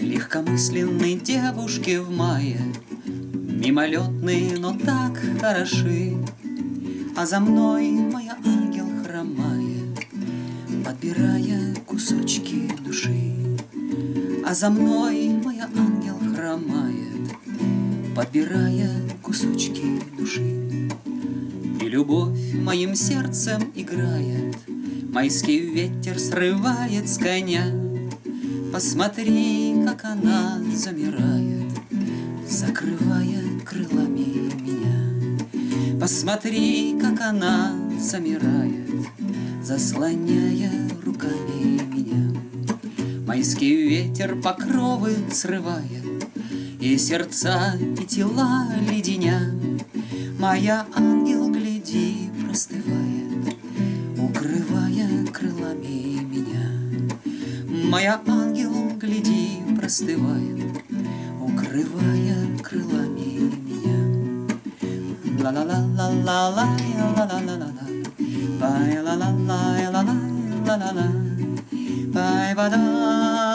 Легкомысленной девушке в мае. Мимолетные, но так хороши. А за мной моя ангел хромает Подбирая кусочки души. А за мной моя ангел хромает Подбирая кусочки души. И любовь моим сердцем играет Майский ветер срывает с коня. Посмотри, как она замирает Закрывая крылами меня. Посмотри, как она замирает Заслоняя руками меня. Майский ветер покровы срывает И сердца, и тела леденя. Моя ангел, гляди, простывает Укрывая крылами меня. Моя ангел, гляди, простывает Укрывая крылами меня. Ла-ла-ла-ла-ла. Бай ла ла ла ла ла ла ла ла Бай ба да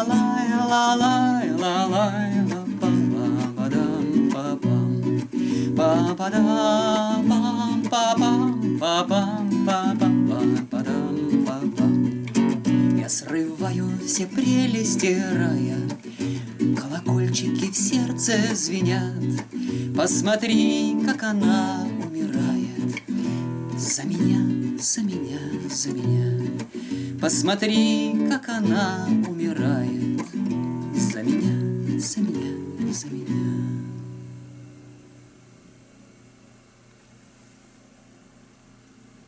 лай ла лай ла лай ла ба ба ба дам ба бам ба ба да бам ба бам ба бам ба бам ба ба дам ба бам Я срываю все прелести рая Колокольчики в сердце звенят. Посмотри, как она умирает. За меня, за меня, за меня. Посмотри, как она умирает. За меня, за меня, за меня